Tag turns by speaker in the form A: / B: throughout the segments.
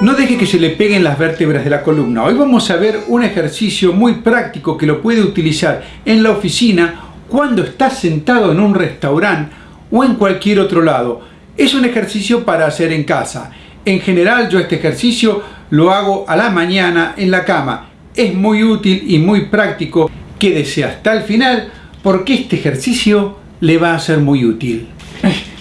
A: No deje que se le peguen las vértebras de la columna. Hoy vamos a ver un ejercicio muy práctico que lo puede utilizar en la oficina cuando está sentado en un restaurante o en cualquier otro lado. Es un ejercicio para hacer en casa. En general yo este ejercicio lo hago a la mañana en la cama. Es muy útil y muy práctico. Quédese hasta el final porque este ejercicio le va a ser muy útil.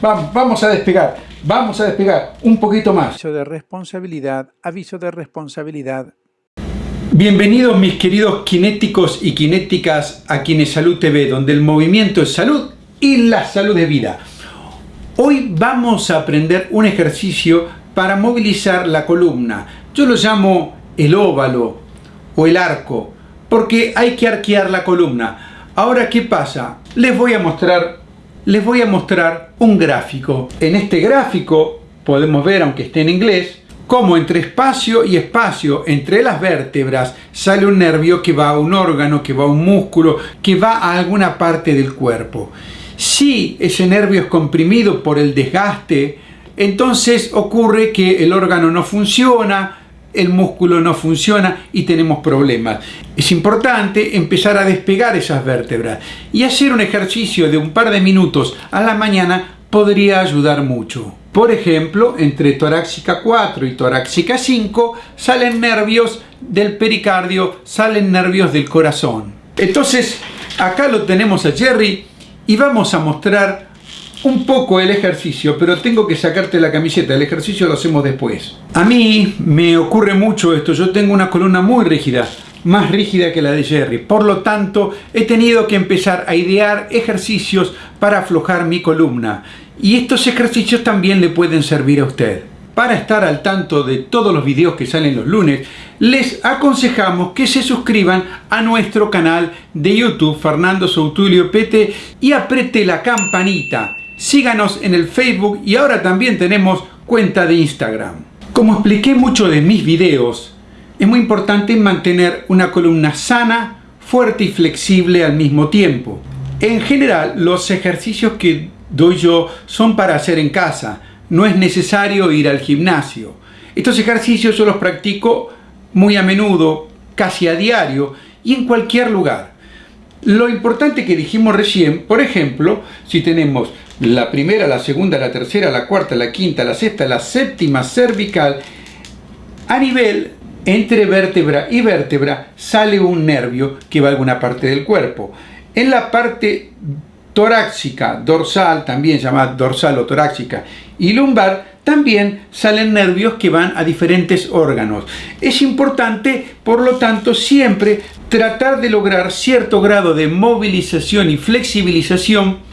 A: Vamos a despegar, vamos a despegar un poquito más.
B: Aviso de responsabilidad, aviso de responsabilidad.
A: Bienvenidos mis queridos kinéticos y kinéticas a Quienes Salud TV, donde el movimiento es salud y la salud es vida. Hoy vamos a aprender un ejercicio para movilizar la columna. Yo lo llamo el óvalo o el arco, porque hay que arquear la columna. Ahora, ¿qué pasa? Les voy a mostrar, les voy a mostrar un gráfico. En este gráfico podemos ver, aunque esté en inglés, cómo entre espacio y espacio, entre las vértebras, sale un nervio que va a un órgano, que va a un músculo, que va a alguna parte del cuerpo. Si ese nervio es comprimido por el desgaste, entonces ocurre que el órgano no funciona, el músculo no funciona y tenemos problemas. Es importante empezar a despegar esas vértebras y hacer un ejercicio de un par de minutos a la mañana podría ayudar mucho. Por ejemplo, entre torácica 4 y torácica 5 salen nervios del pericardio, salen nervios del corazón. Entonces, acá lo tenemos a Jerry y vamos a mostrar un poco el ejercicio, pero tengo que sacarte la camiseta, el ejercicio lo hacemos después. A mí me ocurre mucho esto, yo tengo una columna muy rígida, más rígida que la de Jerry, por lo tanto he tenido que empezar a idear ejercicios para aflojar mi columna. Y estos ejercicios también le pueden servir a usted. Para estar al tanto de todos los videos que salen los lunes, les aconsejamos que se suscriban a nuestro canal de YouTube Fernando Soutulio PT y apriete la campanita síganos en el Facebook y ahora también tenemos cuenta de Instagram. Como expliqué mucho de mis videos, es muy importante mantener una columna sana, fuerte y flexible al mismo tiempo. En general, los ejercicios que doy yo son para hacer en casa, no es necesario ir al gimnasio. Estos ejercicios yo los practico muy a menudo, casi a diario y en cualquier lugar. Lo importante que dijimos recién, por ejemplo, si tenemos la primera, la segunda, la tercera, la cuarta, la quinta, la sexta, la séptima cervical, a nivel entre vértebra y vértebra sale un nervio que va a alguna parte del cuerpo. En la parte torácica, dorsal, también llamada dorsal o torácica, y lumbar, también salen nervios que van a diferentes órganos. Es importante, por lo tanto, siempre tratar de lograr cierto grado de movilización y flexibilización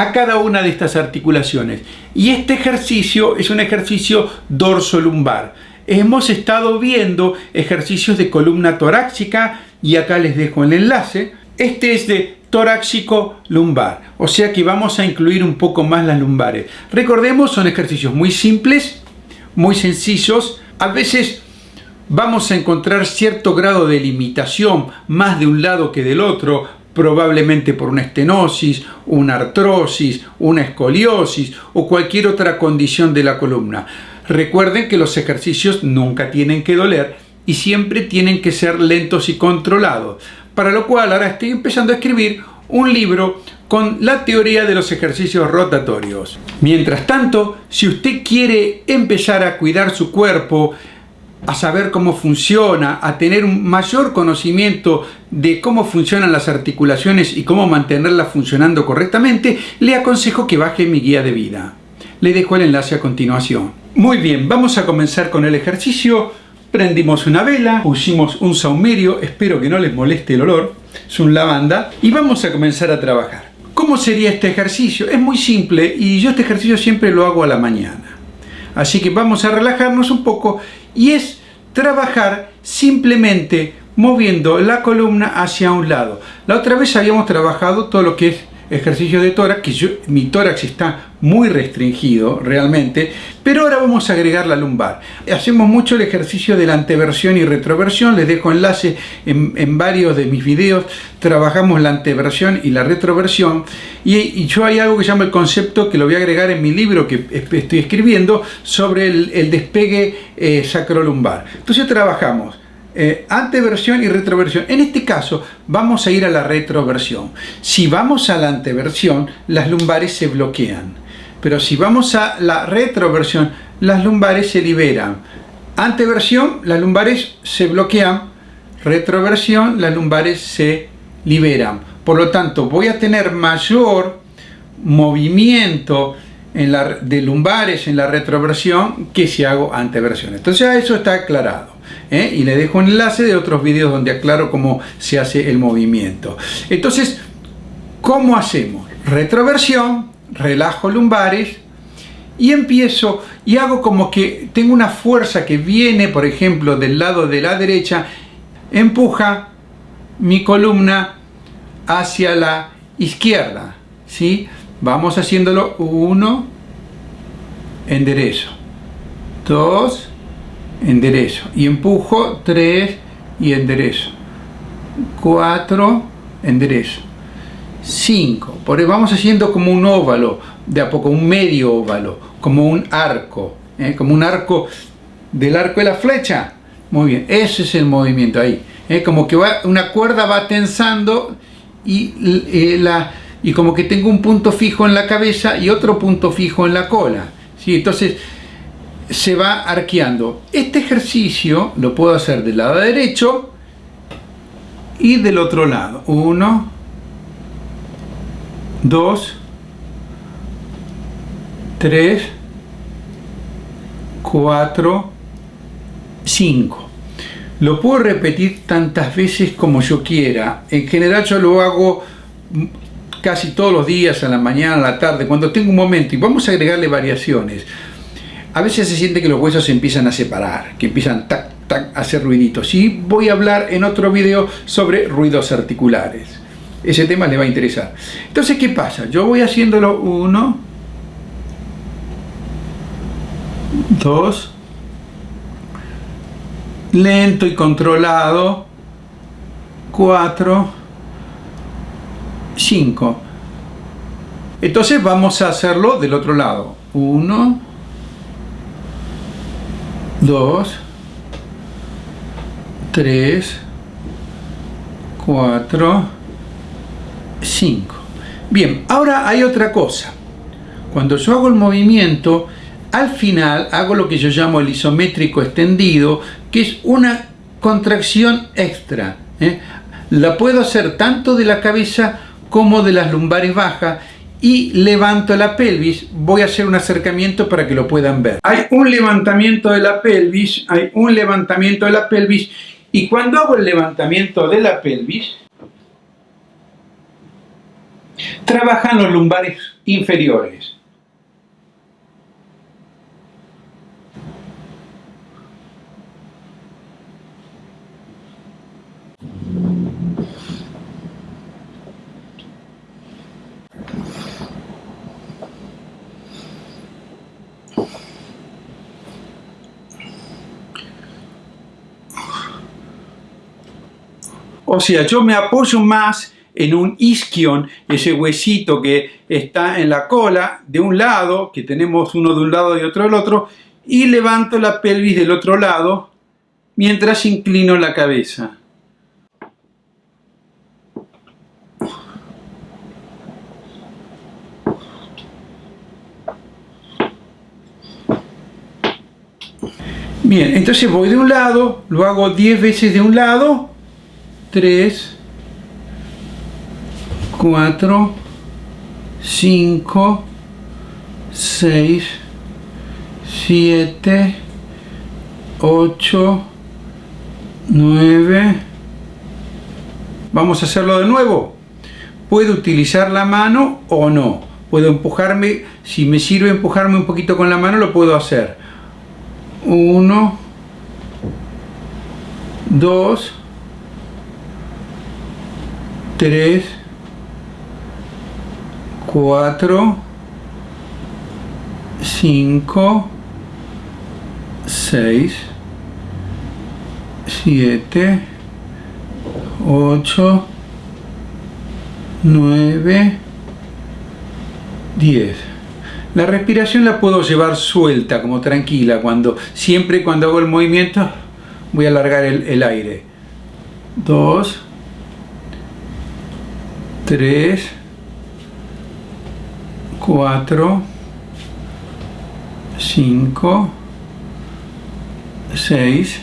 A: a cada una de estas articulaciones. Y este ejercicio es un ejercicio dorso-lumbar. Hemos estado viendo ejercicios de columna torácica y acá les dejo el enlace. Este es de torácico lumbar, o sea que vamos a incluir un poco más las lumbares. Recordemos, son ejercicios muy simples, muy sencillos, a veces vamos a encontrar cierto grado de limitación más de un lado que del otro, probablemente por una estenosis, una artrosis, una escoliosis o cualquier otra condición de la columna. Recuerden que los ejercicios nunca tienen que doler y siempre tienen que ser lentos y controlados, para lo cual ahora estoy empezando a escribir un libro con la teoría de los ejercicios rotatorios. Mientras tanto, si usted quiere empezar a cuidar su cuerpo, a saber cómo funciona, a tener un mayor conocimiento de cómo funcionan las articulaciones y cómo mantenerlas funcionando correctamente, le aconsejo que baje mi guía de vida. Le dejo el enlace a continuación. Muy bien, vamos a comenzar con el ejercicio. Prendimos una vela, pusimos un saumerio, espero que no les moleste el olor, es un lavanda, y vamos a comenzar a trabajar. ¿Cómo sería este ejercicio? Es muy simple y yo este ejercicio siempre lo hago a la mañana. Así que vamos a relajarnos un poco y es trabajar simplemente moviendo la columna hacia un lado. La otra vez habíamos trabajado todo lo que es ejercicios de tórax, que yo, mi tórax está muy restringido realmente, pero ahora vamos a agregar la lumbar. Hacemos mucho el ejercicio de la anteversión y retroversión, les dejo enlace en, varios de mis videos, trabajamos la anteversión y la retroversión, y, yo hay algo que llama el concepto, que lo voy a agregar en mi libro que estoy escribiendo, sobre el, despegue eh, sacrolumbar. Entonces trabajamos eh, anteversión y retroversión. En este caso vamos a ir a la retroversión. Si vamos a la anteversión, las lumbares se bloquean. Pero si vamos a la retroversión, las lumbares se liberan. Anteversión, las lumbares se bloquean. Retroversión, las lumbares se liberan. Por lo tanto, voy a tener mayor movimiento en de lumbares en la retroversión que si hago anteversión. Entonces eso está aclarado. ¿Eh? Y le dejo enlace de otros vídeos donde aclaro cómo se hace el movimiento. Entonces, ¿cómo hacemos? Retroversión, relajo lumbares y empiezo y hago como que tengo una fuerza que viene, por ejemplo, del lado de la derecha, empuja mi columna hacia la izquierda. ¿sí? Vamos haciéndolo uno, enderezo, dos, enderezo y empujo tres y enderezo, cuatro, enderezo, cinco. Por vamos haciendo como un óvalo, de a poco un medio óvalo, como un arco, ¿eh? como un arco del arco de la flecha. Muy bien, ese es el movimiento ahí. ¿eh? Como que va, una cuerda va tensando y eh, la y como que tengo un punto fijo en la cabeza y otro punto fijo en la cola. ¿sí? Entonces se va arqueando. Este ejercicio lo puedo hacer del lado derecho y del otro lado. Uno, dos, tres, cuatro, cinco. Lo puedo repetir tantas veces como yo quiera. En general yo lo hago casi todos los días, a la mañana, a la tarde, cuando tengo un momento, y vamos a agregarle variaciones. A veces se siente que los huesos se empiezan a separar, que empiezan tac, tac, a hacer ruiditos. Y voy a hablar en otro video sobre ruidos articulares. Ese tema le va a interesar. Entonces, ¿qué pasa? Yo voy haciéndolo uno, dos, lento y controlado, cuatro, 5. Entonces vamos a hacerlo del otro lado. 1, 2, 3, 4, 5. Bien, ahora hay otra cosa. Cuando yo hago el movimiento, al final hago lo que yo llamo el isométrico extendido, que es una contracción extra. ¿eh? La puedo hacer tanto de la cabeza como de las lumbares bajas y levanto la pelvis. Voy a hacer un acercamiento para que lo puedan ver. Hay un levantamiento de la pelvis, hay un levantamiento de la pelvis y cuando hago el levantamiento de la pelvis, trabajan los lumbares inferiores. O sea, yo me apoyo más en un isquion, ese huesito que está en la cola de un lado, que tenemos uno de un lado y otro del otro, y levanto la pelvis del otro lado mientras inclino la cabeza. Bien, entonces voy de un lado, lo hago 10 veces de un lado 3, 4, 5, 6, 7, 8, 9. Vamos a hacerlo de nuevo. Puedo utilizar la mano o no. Puedo empujarme, si me sirve empujarme un poquito con la mano, lo puedo hacer. 1, 2, 3, 4, 5, 6, 7, 8, 9, 10. La respiración la puedo llevar suelta, como tranquila, cuando siempre cuando hago el movimiento voy a alargar el, el aire. 2, 3, 4, 5, 6,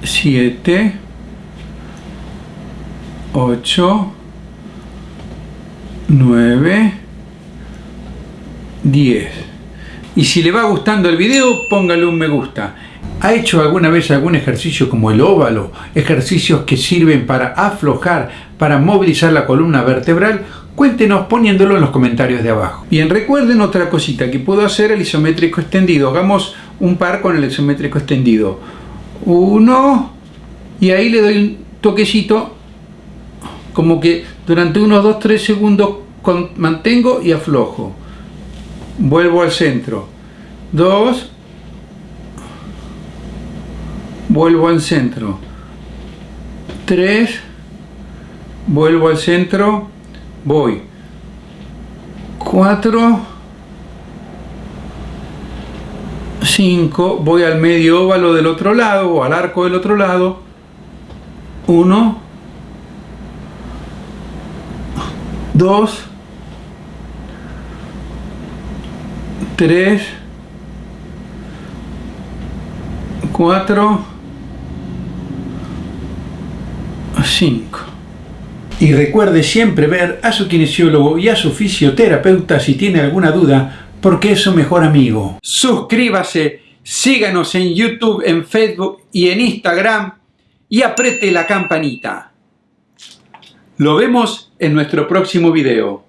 A: 7, 8, 9, 10. Y si le va gustando el video, póngale un me gusta. ¿Ha hecho alguna vez algún ejercicio como el óvalo? Ejercicios que sirven para aflojar, para movilizar la columna vertebral. Cuéntenos poniéndolo en los comentarios de abajo. Bien, recuerden otra cosita que puedo hacer el isométrico extendido. Hagamos un par con el isométrico extendido. Uno, y ahí le doy un toquecito, como que durante unos 2-3 segundos mantengo y aflojo. Vuelvo al centro. Dos, vuelvo al centro 3 vuelvo al centro voy 4 5 voy al medio óvalo del otro lado o al arco del otro lado 1 2 3 4 5. Y recuerde siempre ver a su kinesiólogo y a su fisioterapeuta si tiene alguna duda, porque es su mejor amigo. Suscríbase, síganos en YouTube, en Facebook y en Instagram y apriete la campanita. Lo vemos en nuestro próximo video.